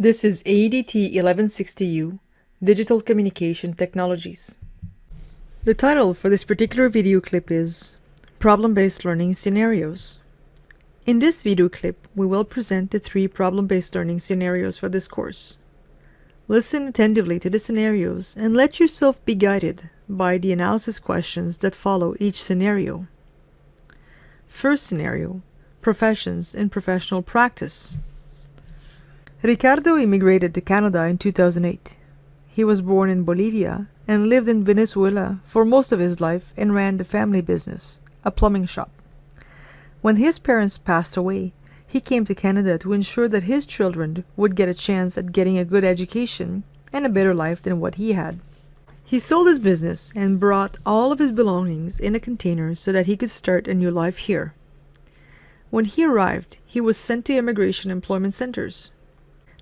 This is ADT 1160U, Digital Communication Technologies. The title for this particular video clip is Problem-Based Learning Scenarios. In this video clip, we will present the three problem-based learning scenarios for this course. Listen attentively to the scenarios and let yourself be guided by the analysis questions that follow each scenario. First scenario, Professions in Professional Practice. Ricardo immigrated to Canada in 2008. He was born in Bolivia and lived in Venezuela for most of his life and ran the family business, a plumbing shop. When his parents passed away, he came to Canada to ensure that his children would get a chance at getting a good education and a better life than what he had. He sold his business and brought all of his belongings in a container so that he could start a new life here. When he arrived, he was sent to immigration employment centers.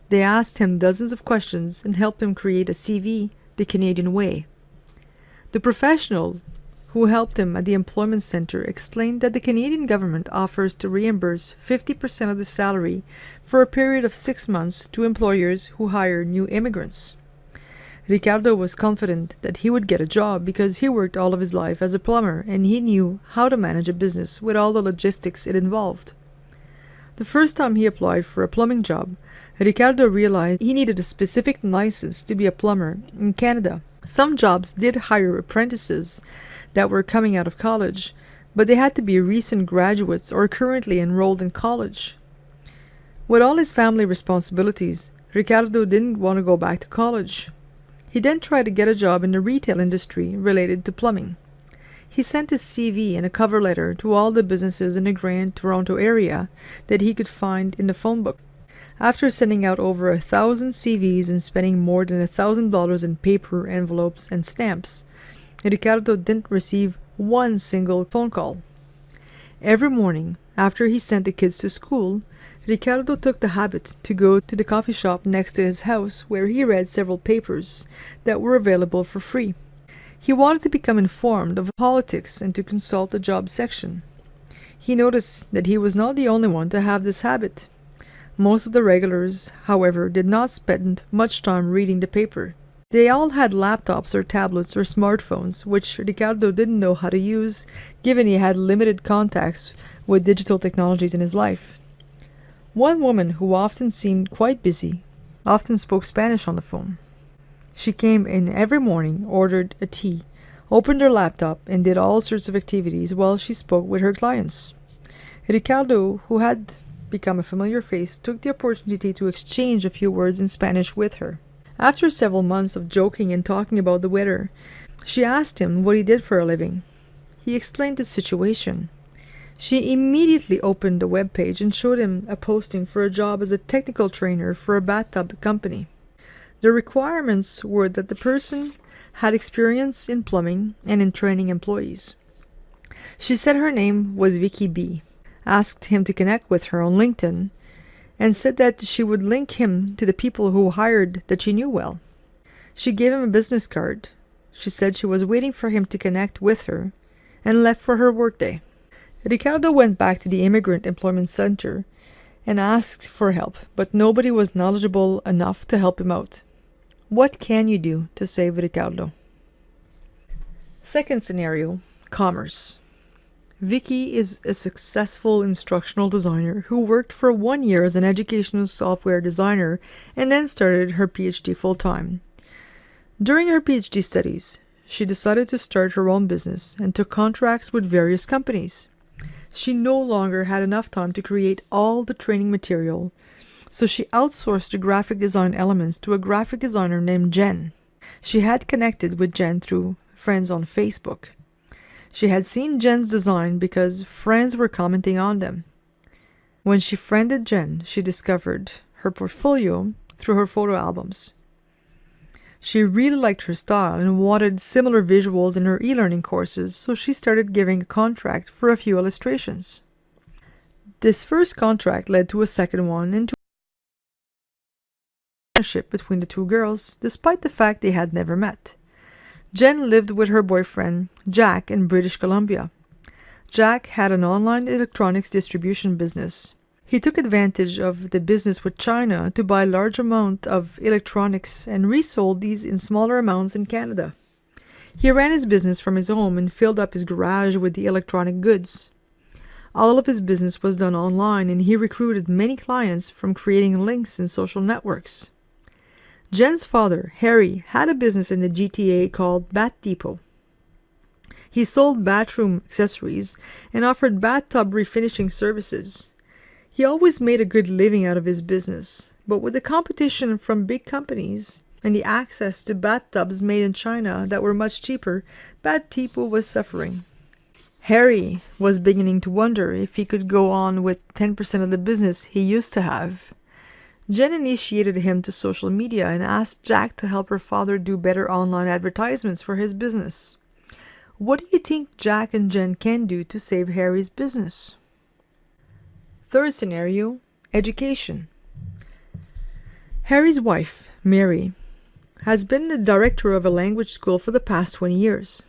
They asked him dozens of questions and helped him create a CV the Canadian way. The professional who helped him at the employment center explained that the Canadian government offers to reimburse 50% of the salary for a period of six months to employers who hire new immigrants. Ricardo was confident that he would get a job because he worked all of his life as a plumber and he knew how to manage a business with all the logistics it involved. The first time he applied for a plumbing job, Ricardo realized he needed a specific license to be a plumber in Canada. Some jobs did hire apprentices that were coming out of college, but they had to be recent graduates or currently enrolled in college. With all his family responsibilities, Ricardo didn't want to go back to college. He then tried to get a job in the retail industry related to plumbing. He sent his CV and a cover letter to all the businesses in the Grand Toronto area that he could find in the phone book. After sending out over a thousand CVs and spending more than a thousand dollars in paper, envelopes, and stamps, Ricardo didn't receive one single phone call. Every morning, after he sent the kids to school, Ricardo took the habit to go to the coffee shop next to his house where he read several papers that were available for free. He wanted to become informed of politics and to consult the job section. He noticed that he was not the only one to have this habit. Most of the regulars, however, did not spend much time reading the paper. They all had laptops or tablets or smartphones, which Ricardo didn't know how to use, given he had limited contacts with digital technologies in his life. One woman who often seemed quite busy often spoke Spanish on the phone. She came in every morning, ordered a tea, opened her laptop, and did all sorts of activities while she spoke with her clients. Ricardo, who had become a familiar face, took the opportunity to exchange a few words in Spanish with her. After several months of joking and talking about the weather, she asked him what he did for a living. He explained the situation. She immediately opened the web page and showed him a posting for a job as a technical trainer for a bathtub company. The requirements were that the person had experience in plumbing and in training employees. She said her name was Vicky B asked him to connect with her on LinkedIn, and said that she would link him to the people who hired that she knew well. She gave him a business card. She said she was waiting for him to connect with her and left for her workday. Ricardo went back to the Immigrant Employment Center and asked for help, but nobody was knowledgeable enough to help him out. What can you do to save Ricardo? Second scenario Commerce. Vicky is a successful instructional designer who worked for one year as an educational software designer and then started her PhD full time. During her PhD studies, she decided to start her own business and took contracts with various companies. She no longer had enough time to create all the training material, so she outsourced the graphic design elements to a graphic designer named Jen. She had connected with Jen through friends on Facebook. She had seen Jen's design because friends were commenting on them. When she friended Jen, she discovered her portfolio through her photo albums. She really liked her style and wanted similar visuals in her e-learning courses, so she started giving a contract for a few illustrations. This first contract led to a second one and to relationship between the two girls, despite the fact they had never met. Jen lived with her boyfriend, Jack, in British Columbia. Jack had an online electronics distribution business. He took advantage of the business with China to buy large amount of electronics and resold these in smaller amounts in Canada. He ran his business from his home and filled up his garage with the electronic goods. All of his business was done online and he recruited many clients from creating links in social networks. Jen's father, Harry, had a business in the GTA called Bath Depot. He sold bathroom accessories and offered bathtub refinishing services. He always made a good living out of his business, but with the competition from big companies and the access to bathtubs made in China that were much cheaper, Bath Depot was suffering. Harry was beginning to wonder if he could go on with 10% of the business he used to have. Jen initiated him to social media and asked Jack to help her father do better online advertisements for his business. What do you think Jack and Jen can do to save Harry's business? Third scenario Education. Harry's wife, Mary, has been the director of a language school for the past 20 years.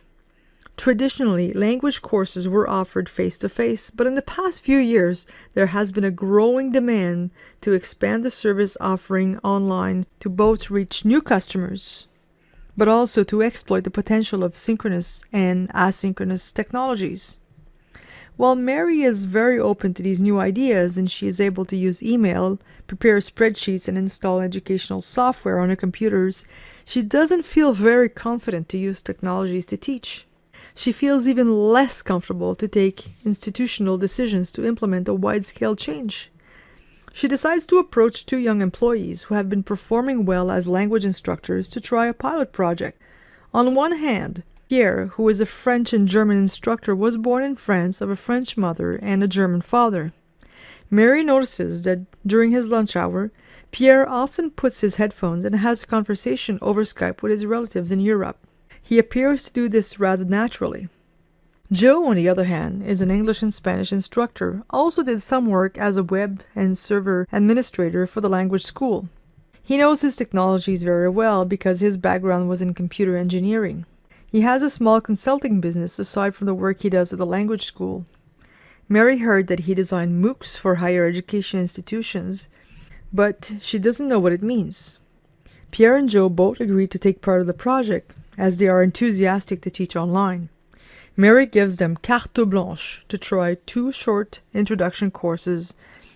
Traditionally, language courses were offered face to face, but in the past few years, there has been a growing demand to expand the service offering online to both reach new customers but also to exploit the potential of synchronous and asynchronous technologies. While Mary is very open to these new ideas and she is able to use email, prepare spreadsheets, and install educational software on her computers, she doesn't feel very confident to use technologies to teach. She feels even less comfortable to take institutional decisions to implement a wide scale change. She decides to approach two young employees who have been performing well as language instructors to try a pilot project. On one hand, Pierre, who is a French and German instructor, was born in France of a French mother and a German father. Mary notices that during his lunch hour, Pierre often puts his headphones and has a conversation over Skype with his relatives in Europe. He appears to do this rather naturally. Joe, on the other hand, is an English and Spanish instructor, also did some work as a web and server administrator for the language school. He knows his technologies very well because his background was in computer engineering. He has a small consulting business aside from the work he does at the language school. Mary heard that he designed MOOCs for higher education institutions, but she doesn't know what it means. Pierre and Joe both agreed to take part of the project, as they are enthusiastic to teach online. Mary gives them carte blanche to try two short introduction courses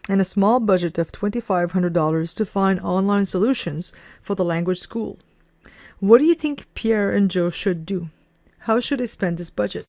and a small budget of $2,500 to find online solutions for the language school. What do you think Pierre and Joe should do? How should they spend this budget?